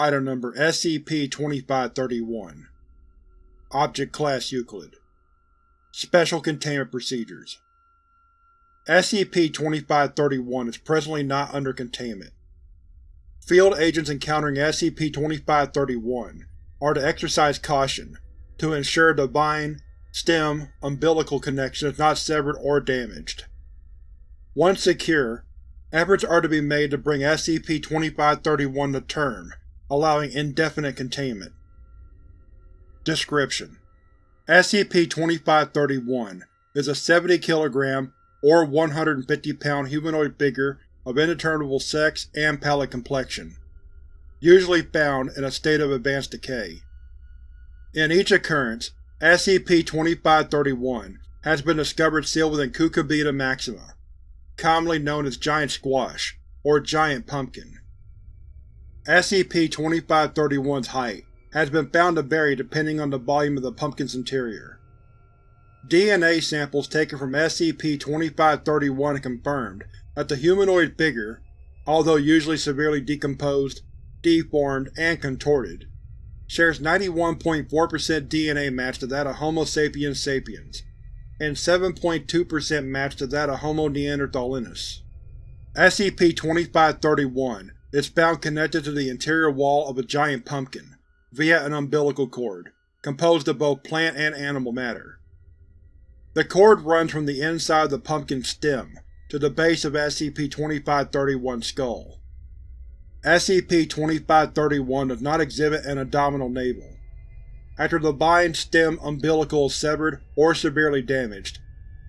Item Number SCP-2531 Object Class Euclid Special Containment Procedures SCP-2531 is presently not under containment. Field agents encountering SCP-2531 are to exercise caution to ensure the vine, stem, umbilical connection is not severed or damaged. Once secure, efforts are to be made to bring SCP-2531 to term, allowing indefinite containment. Description: SCP-2531 is a 70 kg or 150 pound humanoid figure of indeterminable sex and pallid complexion, usually found in a state of advanced decay. In each occurrence, SCP-2531 has been discovered sealed within Cucurbita maxima, commonly known as giant squash or giant pumpkin. SCP-2531's height has been found to vary depending on the volume of the pumpkin's interior. DNA samples taken from SCP-2531 confirmed that the humanoid figure, although usually severely decomposed, deformed, and contorted, shares 91.4% DNA match to that of Homo sapiens sapiens, and 7.2% match to that of Homo neanderthalensis. SCP-2531 is found connected to the interior wall of a giant pumpkin via an umbilical cord, composed of both plant and animal matter. The cord runs from the inside of the pumpkin's stem to the base of SCP-2531's skull. SCP-2531 does not exhibit an abdominal navel. After the vine stem umbilical is severed or severely damaged,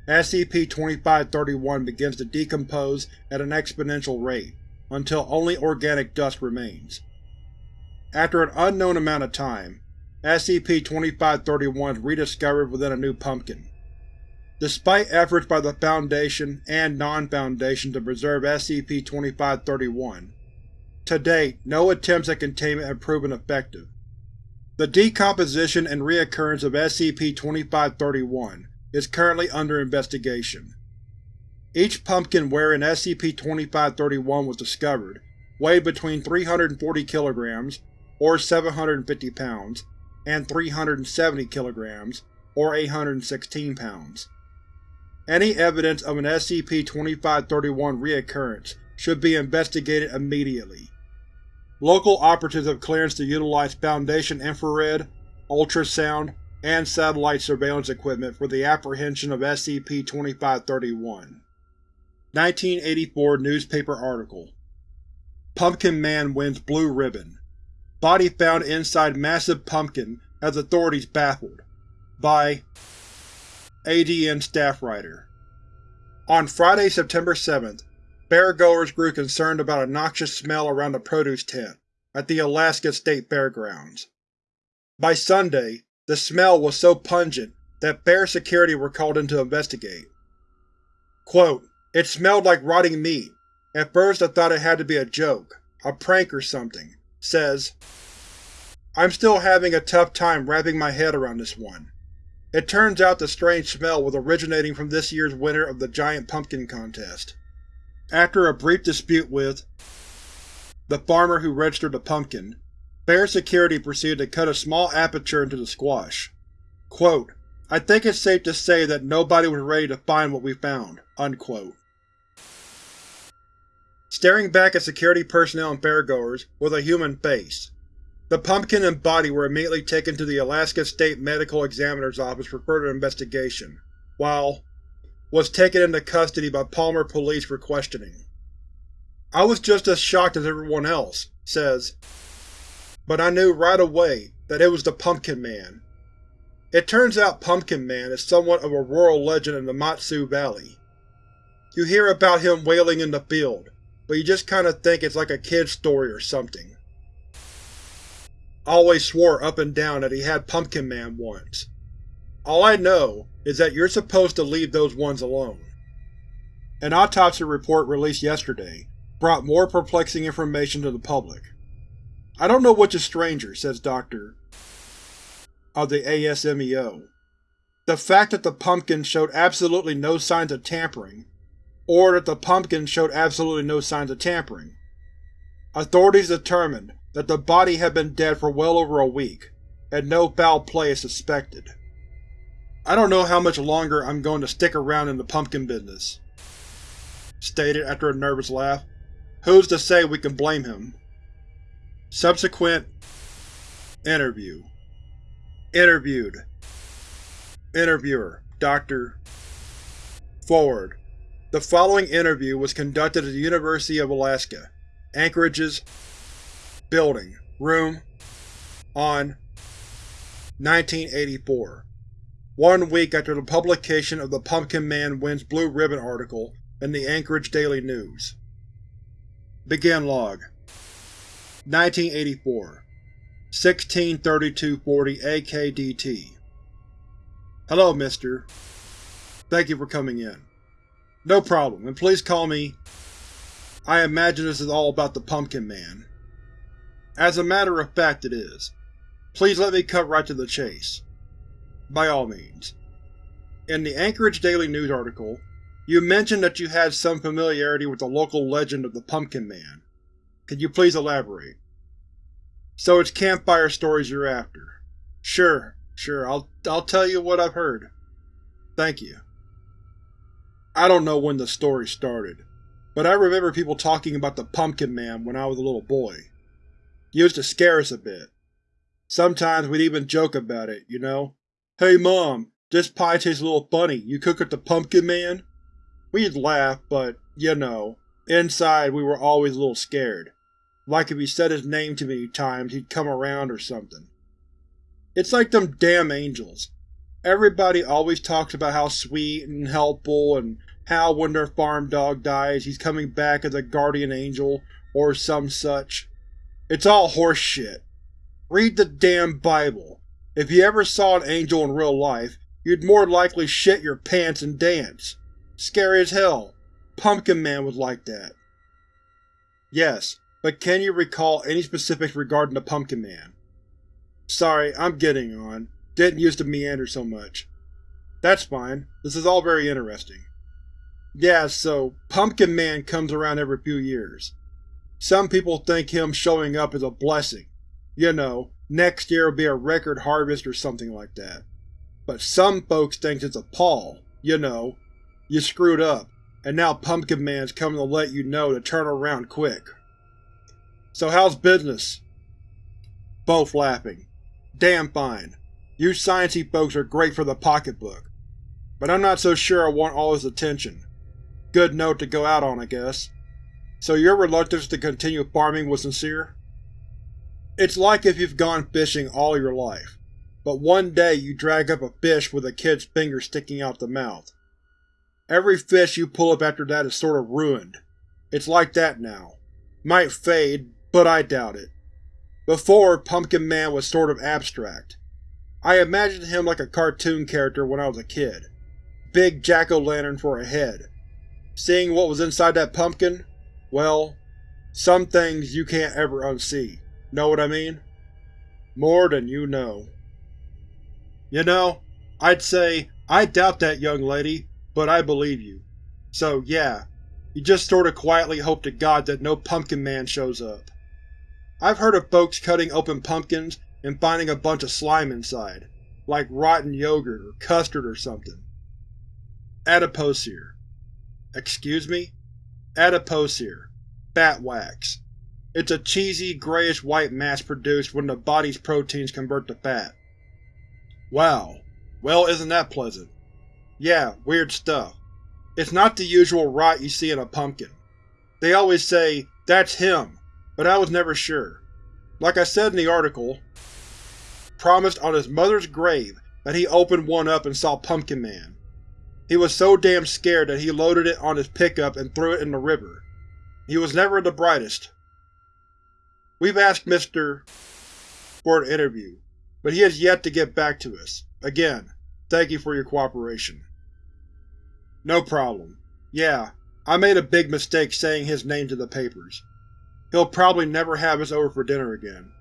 SCP-2531 begins to decompose at an exponential rate until only organic dust remains. After an unknown amount of time, SCP-2531 is rediscovered within a new pumpkin. Despite efforts by the Foundation and non-Foundation to preserve SCP-2531, to date, no attempts at containment have proven effective. The decomposition and reoccurrence of SCP-2531 is currently under investigation. Each pumpkin wherein SCP-2531 was discovered weighed between 340 kg, or 750 pounds, and 370 kg, or 816 pounds. Any evidence of an SCP-2531 reoccurrence should be investigated immediately. Local operatives have clearance to utilize Foundation infrared, ultrasound, and satellite surveillance equipment for the apprehension of SCP-2531. 1984 Newspaper Article Pumpkin Man wins Blue Ribbon. Body found inside massive pumpkin has authorities baffled. By ADN Staff Writer On Friday, September 7th, Fairgoers grew concerned about a noxious smell around the produce tent at the Alaska State Fairgrounds. By Sunday, the smell was so pungent that fair security were called in to investigate. Quote, It smelled like rotting meat. At first I thought it had to be a joke, a prank or something, says I'm still having a tough time wrapping my head around this one. It turns out the strange smell was originating from this year's winner of the Giant Pumpkin Contest. After a brief dispute with the farmer who registered the pumpkin, Fair Security proceeded to cut a small aperture into the squash. Quote, I think it's safe to say that nobody was ready to find what we found. Unquote. Staring back at security personnel and fairgoers with a human face, the pumpkin and body were immediately taken to the Alaska State Medical Examiner's Office for further investigation, while was taken into custody by Palmer Police for questioning. I was just as shocked as everyone else, says, but I knew right away that it was the Pumpkin Man. It turns out Pumpkin Man is somewhat of a rural legend in the Mat-Su Valley. You hear about him wailing in the field, but you just kinda think it's like a kid's story or something. Always swore up and down that he had Pumpkin Man once. All I know is that you're supposed to leave those ones alone. An autopsy report released yesterday brought more perplexing information to the public. I don't know which is stranger, says Dr. of the ASMEO. The fact that the pumpkin showed absolutely no signs of tampering, or that the pumpkin showed absolutely no signs of tampering. Authorities determined that the body had been dead for well over a week, and no foul play is suspected. I don't know how much longer I'm going to stick around in the pumpkin business. Stated after a nervous laugh. Who's to say we can blame him? Subsequent Interview Interviewed Interviewer Dr. Forward. The following interview was conducted at the University of Alaska, Anchorage's Building, Room, on 1984. One week after the publication of the Pumpkin Man Wins Blue Ribbon article in the Anchorage Daily News. Begin Log 1984 163240 AKDT Hello, mister. Thank you for coming in. No problem, and please call me… I imagine this is all about the Pumpkin Man. As a matter of fact it is. Please let me cut right to the chase. By all means. In the Anchorage Daily News article, you mentioned that you had some familiarity with the local legend of the Pumpkin Man. Could you please elaborate? So it's campfire stories you're after. Sure, sure, I'll, I'll tell you what I've heard. Thank you. I don't know when the story started, but I remember people talking about the Pumpkin Man when I was a little boy. Used to scare us a bit. Sometimes we'd even joke about it, you know? Hey mom, this pie tastes a little funny, you cook it the Pumpkin Man? We'd laugh, but, you know, inside we were always a little scared. Like if he said his name too many times, he'd come around or something. It's like them damn angels. Everybody always talks about how sweet and helpful and how when their farm dog dies he's coming back as a guardian angel or some such. It's all horseshit. Read the damn Bible. If you ever saw an angel in real life, you'd more likely shit your pants and dance. Scary as hell. Pumpkin Man was like that. Yes, but can you recall any specifics regarding the Pumpkin Man? Sorry, I'm getting on. Didn't use to meander so much. That's fine. This is all very interesting. Yeah, so Pumpkin Man comes around every few years. Some people think him showing up is a blessing. You know, next year will be a record harvest or something like that. But some folks think it's a pall. You know, you screwed up, and now Pumpkin Man's coming to let you know to turn around quick. So how's business? Both laughing. Damn fine. You sciencey folks are great for the pocketbook. But I'm not so sure I want all his attention. Good note to go out on, I guess. So your reluctance to continue farming was sincere? It's like if you've gone fishing all your life, but one day you drag up a fish with a kid's finger sticking out the mouth. Every fish you pull up after that is sort of ruined. It's like that now. Might fade, but I doubt it. Before, Pumpkin Man was sort of abstract. I imagined him like a cartoon character when I was a kid. Big jack-o'-lantern for a head. Seeing what was inside that pumpkin? Well, some things you can't ever unsee. Know what I mean? More than you know. You know, I'd say, I doubt that, young lady, but I believe you. So yeah, you just sorta quietly hope to God that no Pumpkin Man shows up. I've heard of folks cutting open pumpkins and finding a bunch of slime inside, like rotten yogurt or custard or something. Adipocere. Excuse me? Adipocere. Fat wax. It's a cheesy, grayish-white mass produced when the body's proteins convert to fat. Wow. Well, isn't that pleasant? Yeah, weird stuff. It's not the usual rot you see in a pumpkin. They always say, that's him, but I was never sure. Like I said in the article, promised on his mother's grave that he opened one up and saw Pumpkin Man. He was so damn scared that he loaded it on his pickup and threw it in the river. He was never the brightest. We've asked Mr. for an interview, but he has yet to get back to us. Again, thank you for your cooperation. No problem. Yeah, I made a big mistake saying his name to the papers. He'll probably never have us over for dinner again.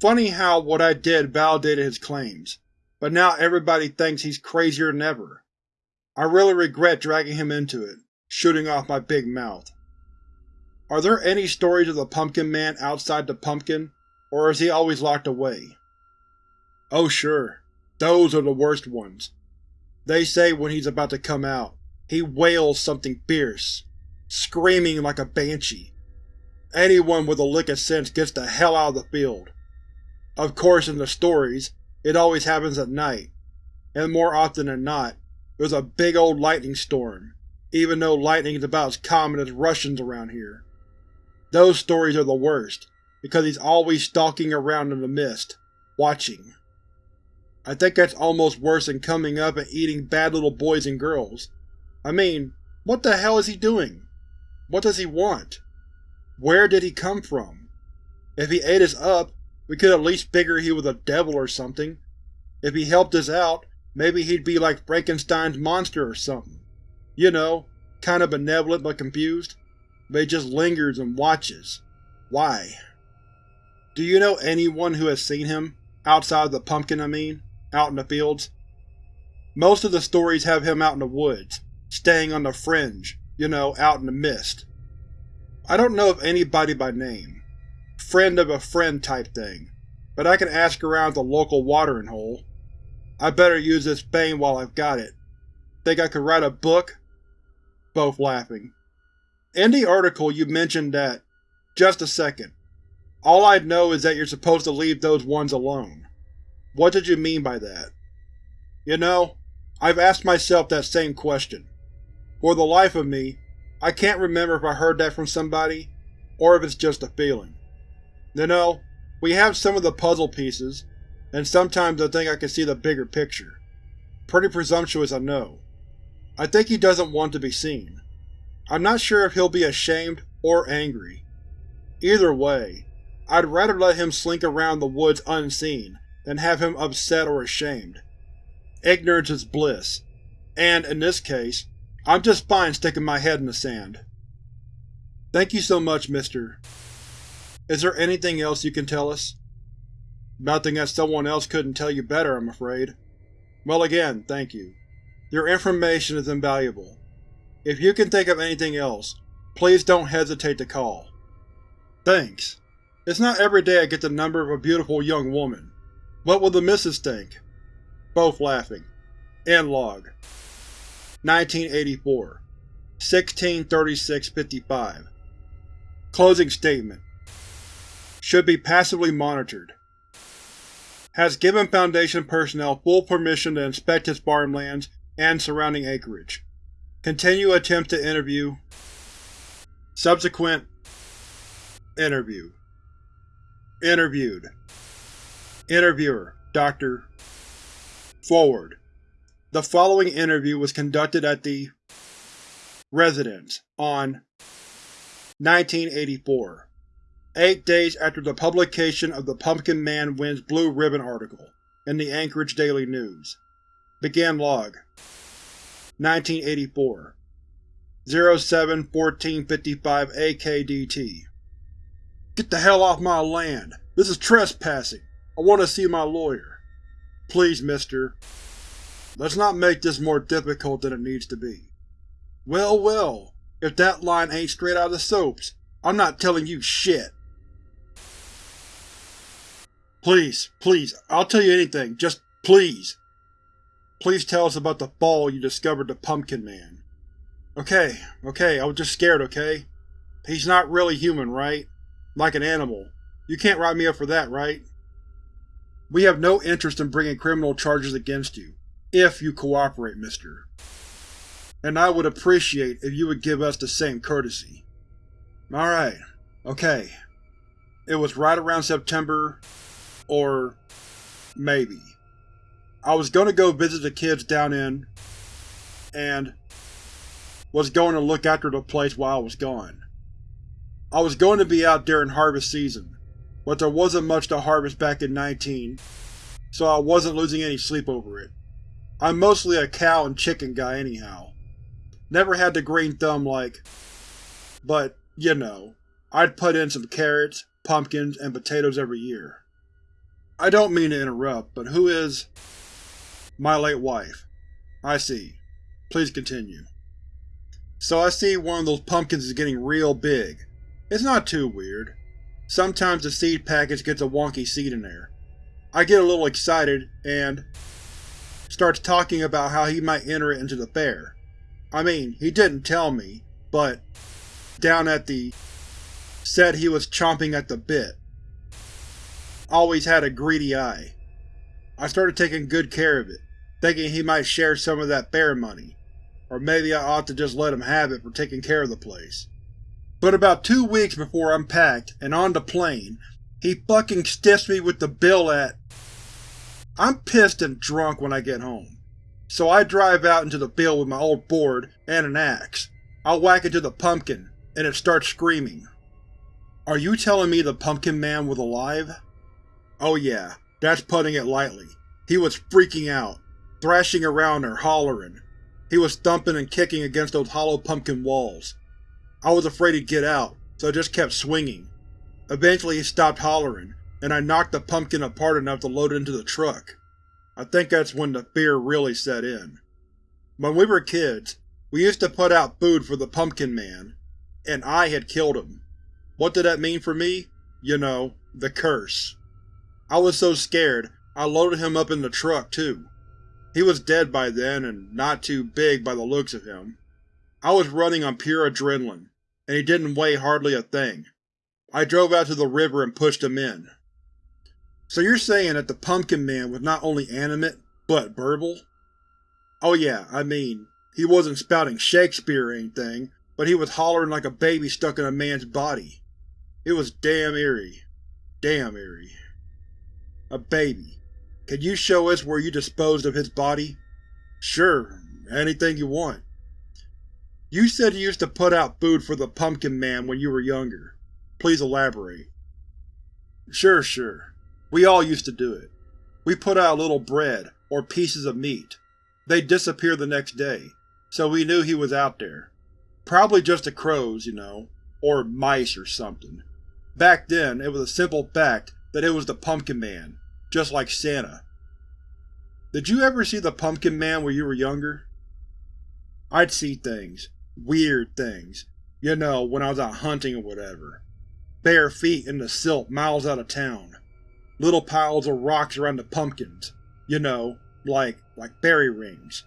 Funny how what I did validated his claims, but now everybody thinks he's crazier than ever. I really regret dragging him into it, shooting off my big mouth. Are there any stories of the Pumpkin Man outside the pumpkin, or is he always locked away? Oh sure, those are the worst ones. They say when he's about to come out, he wails something fierce, screaming like a banshee. Anyone with a lick of sense gets the hell out of the field. Of course in the stories, it always happens at night, and more often than not, there's a big old lightning storm, even though lightning is about as common as Russians around here. Those stories are the worst, because he's always stalking around in the mist, watching. I think that's almost worse than coming up and eating bad little boys and girls. I mean, what the hell is he doing? What does he want? Where did he come from? If he ate us up, we could at least figure he was a devil or something. If he helped us out, maybe he'd be like Frankenstein's monster or something. You know, kinda benevolent but confused. But he just lingers and watches. Why? Do you know anyone who has seen him? Outside of the pumpkin, I mean out in the fields. Most of the stories have him out in the woods, staying on the fringe, you know, out in the mist. I don't know of anybody by name. Friend of a friend type thing, but I can ask around the local watering hole. I better use this fame while I've got it. Think I could write a book? Both laughing. In the article you mentioned that… Just a second. All I know is that you're supposed to leave those ones alone. What did you mean by that? You know, I've asked myself that same question. For the life of me, I can't remember if I heard that from somebody, or if it's just a feeling. You know, we have some of the puzzle pieces, and sometimes I think I can see the bigger picture. Pretty presumptuous, I know. I think he doesn't want to be seen. I'm not sure if he'll be ashamed or angry. Either way, I'd rather let him slink around the woods unseen than have him upset or ashamed. Ignorance is bliss, and, in this case, I'm just fine sticking my head in the sand. Thank you so much, Mr. Is there anything else you can tell us? Nothing that someone else couldn't tell you better, I'm afraid. Well again, thank you. Your information is invaluable. If you can think of anything else, please don't hesitate to call. Thanks. It's not every day I get the number of a beautiful young woman. What will the missus think? Both laughing. End log. 1984 1636-55 Closing statement Should be passively monitored. Has given Foundation personnel full permission to inspect his farmlands and surrounding acreage. Continue attempt to interview. Subsequent Interview Interviewed Interviewer, Dr. Forward. The following interview was conducted at the residence on 1984, eight days after the publication of the Pumpkin Man Wins Blue Ribbon article in the Anchorage Daily News. Begin log 1984 07-1455 AKDT Get the hell off my land! This is trespassing! I want to see my lawyer. Please, mister. Let's not make this more difficult than it needs to be. Well, well, if that line ain't straight out of the soaps, I'm not telling you shit. Please, please, I'll tell you anything, just please. Please tell us about the fall you discovered the Pumpkin Man. Okay, okay, I was just scared, okay? He's not really human, right? Like an animal. You can't write me up for that, right? We have no interest in bringing criminal charges against you, if you cooperate, mister. And I would appreciate if you would give us the same courtesy. Alright, okay. It was right around September, or maybe. I was going to go visit the kids down in, and was going to look after the place while I was gone. I was going to be out during harvest season, but there wasn't much to harvest back in 19, so I wasn't losing any sleep over it. I'm mostly a cow and chicken guy anyhow. Never had the green thumb like… but, you know, I'd put in some carrots, pumpkins, and potatoes every year. I don't mean to interrupt, but who is… My late wife. I see. Please continue. So I see one of those pumpkins is getting real big. It's not too weird. Sometimes the seed package gets a wonky seed in there. I get a little excited and starts talking about how he might enter it into the fair. I mean, he didn't tell me, but down at the said he was chomping at the bit. Always had a greedy eye. I started taking good care of it, thinking he might share some of that fair money, or maybe I ought to just let him have it for taking care of the place. But about two weeks before I'm packed and on the plane, he fucking stiffs me with the bill at… I'm pissed and drunk when I get home, so I drive out into the field with my old board and an axe. I'll whack it to the pumpkin, and it starts screaming. Are you telling me the Pumpkin Man was alive? Oh yeah, that's putting it lightly. He was freaking out, thrashing around there, hollering. He was thumping and kicking against those hollow pumpkin walls. I was afraid he'd get out, so I just kept swinging. Eventually he stopped hollering, and I knocked the pumpkin apart enough to load it into the truck. I think that's when the fear really set in. When we were kids, we used to put out food for the Pumpkin Man, and I had killed him. What did that mean for me? You know, the curse. I was so scared, I loaded him up in the truck, too. He was dead by then, and not too big by the looks of him. I was running on pure adrenaline, and he didn't weigh hardly a thing. I drove out to the river and pushed him in. So you're saying that the Pumpkin Man was not only animate, but verbal? Oh yeah, I mean, he wasn't spouting Shakespeare or anything, but he was hollering like a baby stuck in a man's body. It was damn eerie. Damn eerie. A baby. Can you show us where you disposed of his body? Sure, anything you want. You said you used to put out food for the Pumpkin Man when you were younger. Please elaborate. Sure, sure. We all used to do it. We put out a little bread, or pieces of meat. They'd disappear the next day, so we knew he was out there. Probably just the crows, you know, or mice or something. Back then, it was a simple fact that it was the Pumpkin Man, just like Santa. Did you ever see the Pumpkin Man when you were younger? I'd see things. Weird things. You know, when I was out hunting or whatever. Bare feet in the silt miles out of town. Little piles of rocks around the pumpkins. You know, like, like fairy rings.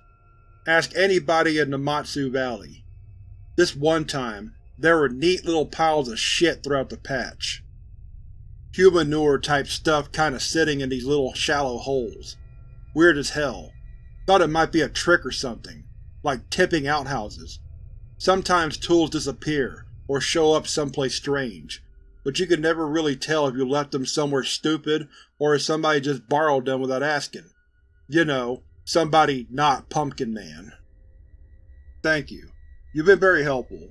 Ask anybody in the Matsu Valley. This one time, there were neat little piles of shit throughout the patch. Humanure-type stuff kinda sitting in these little shallow holes. Weird as hell. Thought it might be a trick or something, like tipping outhouses. Sometimes tools disappear, or show up someplace strange, but you can never really tell if you left them somewhere stupid or if somebody just borrowed them without asking. You know, somebody not Pumpkin Man. Thank you. You've been very helpful.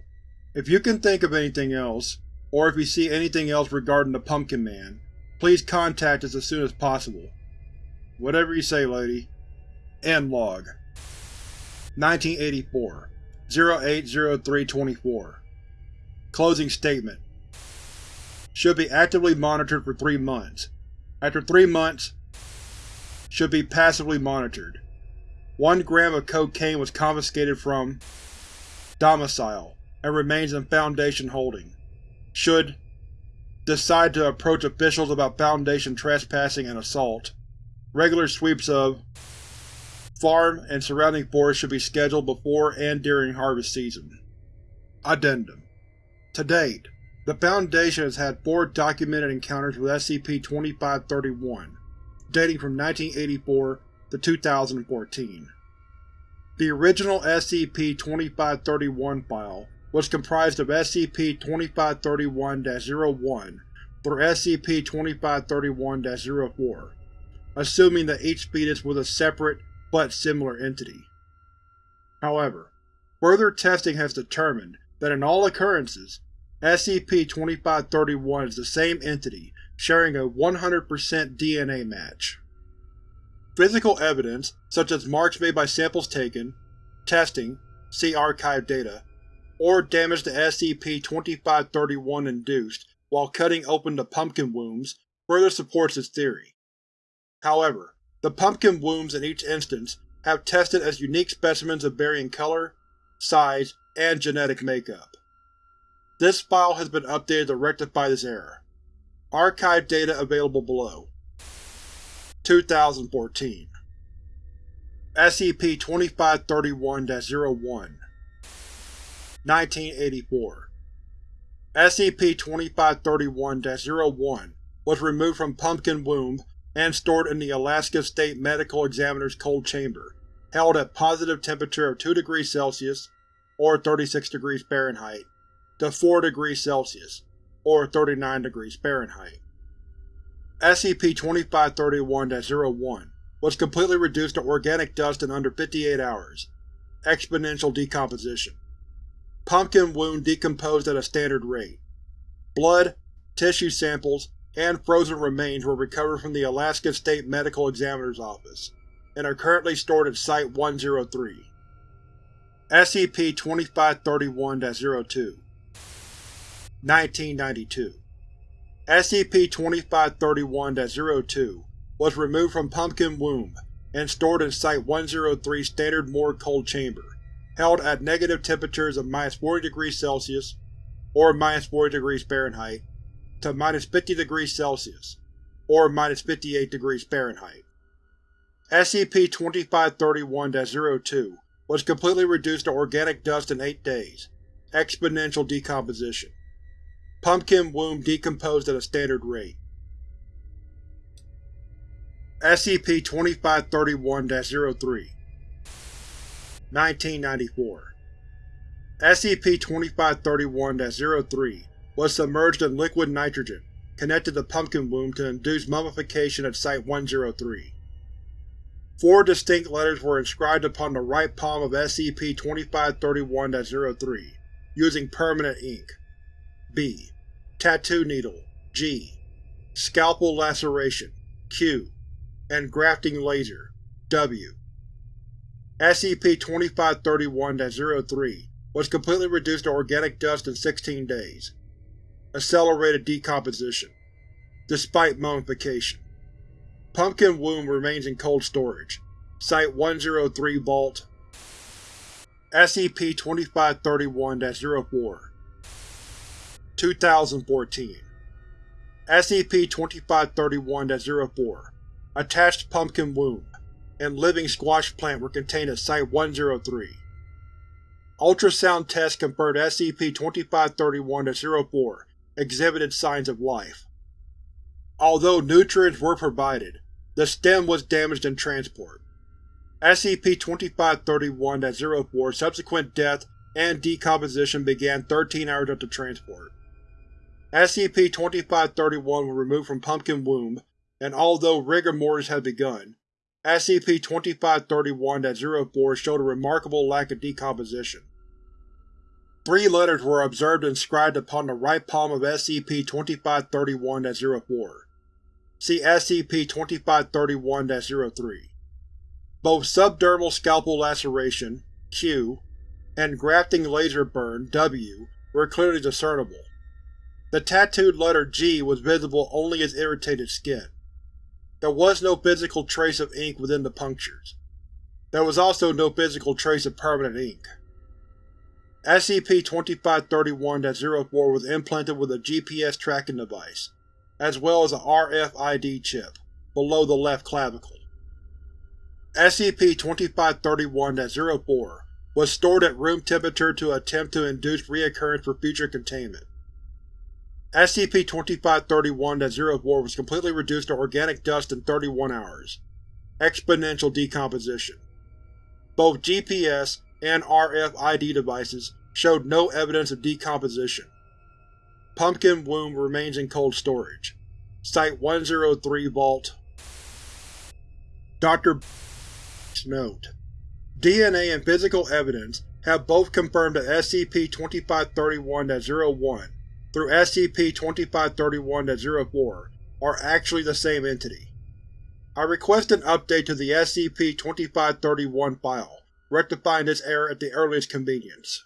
If you can think of anything else, or if you see anything else regarding the Pumpkin Man, please contact us as soon as possible. Whatever you say, lady. End log. 1984 080324 Closing statement should be actively monitored for three months. After three months, should be passively monitored. One gram of cocaine was confiscated from domicile and remains in Foundation holding. Should decide to approach officials about Foundation trespassing and assault. Regular sweeps of farm and surrounding forest should be scheduled before and during harvest season. Addendum To date, the Foundation has had four documented encounters with SCP-2531, dating from 1984 to 2014. The original SCP-2531 file was comprised of SCP-2531-01 through SCP-2531-04, assuming that each fetus was a separate but similar entity. However, further testing has determined that in all occurrences, SCP-2531 is the same entity, sharing a 100% DNA match. Physical evidence, such as marks made by samples taken, testing see archive data, or damage to SCP-2531 induced while cutting open the pumpkin wombs, further supports this theory. However, the pumpkin wombs in each instance have tested as unique specimens of varying color, size, and genetic makeup. This file has been updated to rectify this error. Archive data available below. 2014 SCP-2531-01 1984 SCP-2531-01 was removed from Pumpkin Womb and stored in the Alaska State Medical Examiner's cold chamber, held at positive temperature of 2 degrees Celsius or 36 degrees Fahrenheit to 4 degrees Celsius or 39 degrees Fahrenheit. SCP-2531-01 was completely reduced to organic dust in under 58 hours. Exponential decomposition. Pumpkin womb decomposed at a standard rate. Blood, tissue samples, and frozen remains were recovered from the Alaska State Medical Examiner's Office, and are currently stored at Site-103. SCP-2531-02 1992 SCP-2531-02 was removed from Pumpkin Womb and stored in Site-103 Standard Morgue Cold Chamber, held at negative temperatures of minus 40 degrees Celsius or minus 40 degrees Fahrenheit to minus 50 degrees Celsius or minus 58 degrees Fahrenheit. SCP-2531-02 was completely reduced to organic dust in 8 days. Exponential decomposition. Pumpkin womb decomposed at a standard rate. SCP-2531-03 1994 SCP-2531-03 was submerged in liquid nitrogen, connected to Pumpkin Womb to induce mummification at Site-103. Four distinct letters were inscribed upon the right palm of SCP-2531-03, using permanent ink. B. Tattoo needle G. Scalpel laceration Q. And grafting laser W. SCP-2531-03 was completely reduced to organic dust in 16 days. Accelerated decomposition, despite mummification. Pumpkin Womb remains in cold storage. Site-103 Vault SCP-2531-04 2014 SCP-2531-04 Attached Pumpkin Womb and Living Squash Plant were contained at Site-103. Ultrasound tests confirmed SCP-2531-04 exhibited signs of life. Although nutrients were provided, the stem was damaged in transport. SCP-2531-04 subsequent death and decomposition began 13 hours after transport. SCP-2531 was removed from Pumpkin Womb, and although rigor mortis had begun, SCP-2531-04 showed a remarkable lack of decomposition. Three letters were observed inscribed upon the right palm of SCP-2531-04. See SCP-2531-03. Both subdermal scalpel laceration Q and grafting laser burn W were clearly discernible. The tattooed letter G was visible only as irritated skin. There was no physical trace of ink within the punctures. There was also no physical trace of permanent ink. SCP-2531-04 was implanted with a GPS tracking device, as well as a RFID chip, below the left clavicle. SCP-2531-04 was stored at room temperature to attempt to induce reoccurrence for future containment. SCP-2531-04 was completely reduced to organic dust in 31 hours. Exponential decomposition. Both GPS and RFID devices showed no evidence of decomposition. Pumpkin Womb remains in cold storage. Site-103 Vault Dr. Note: DNA and physical evidence have both confirmed that SCP-2531-01 through SCP-2531-04 are actually the same entity. I request an update to the SCP-2531 file, rectifying this error at the earliest convenience.